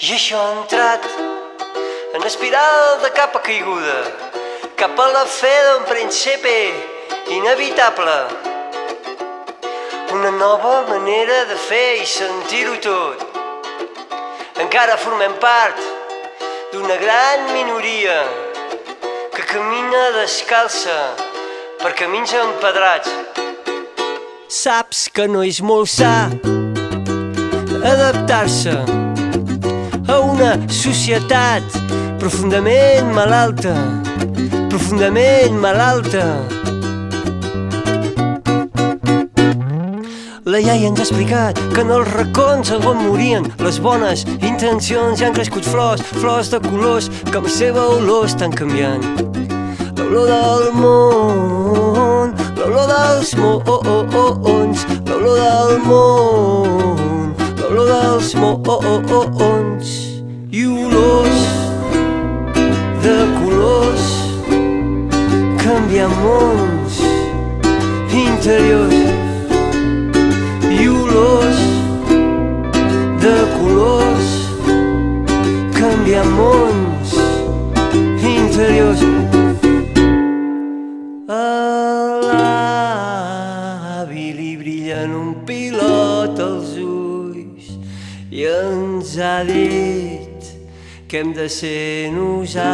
I això ha entrat en espiral de capa caiguda cap a la fe d'un principi inevitable. Una nova manera de fer i sentir-ho tot. Encara formem part d'una gran minoria que camina descalça per camins empedrats. Saps que no és molt sa adaptar-se societat profundament malalta, profundament malalta. La iaia ens ha explicat que en els racons on morien les bones intencions i han crescut flors, flors de colors que amb seva olor estan canviant. L'olor del món, l'olor dels mons, l'olor del món, l'olor dels mons i olors de colors canviant mons interiors. I olors de colors canviant mons interiors. A l'avi li brillen un pilot als ulls i ens ha dit que hem de ser nosaltres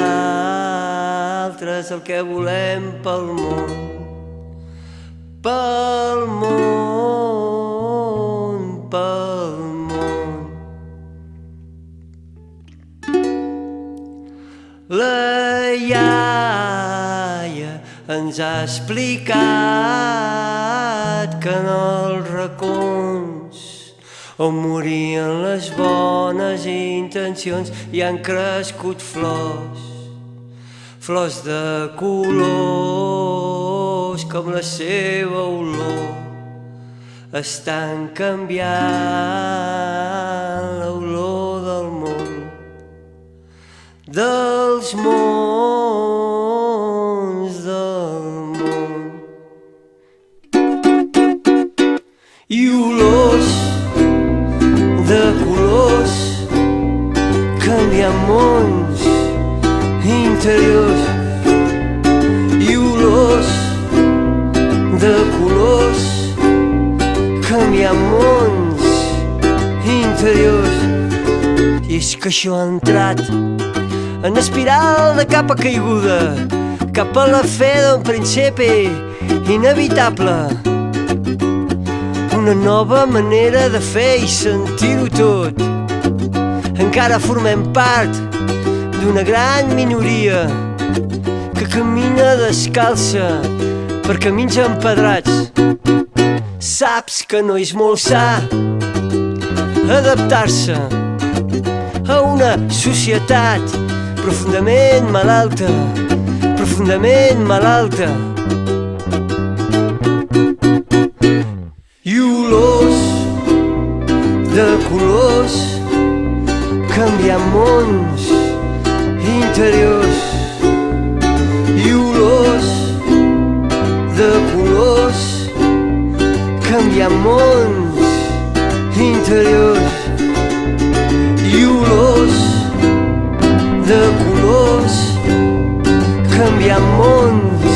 el que volem pel món. Pel món pel món. La iaia ens ha explicat que en els racons on morien les bones intencions i han crescut flors, flors de colors com la seva olor. Estan canviant l'olor del món, dels mons canviant mons interiors i olors de colors. Canviant mons interiors. I és que això ha entrat en espiral de capa caiguda cap a la fe d'un principi inevitable. Una nova manera de fer i sentir-ho tot. Encara formem part d'una gran minoria que camina descalça per camins empedrats. Saps que no és molt sa adaptar-se a una societat profundament malalta, profundament malalta. Interiors i olors de colors canviant mons interiors. I olors de colors canviant mons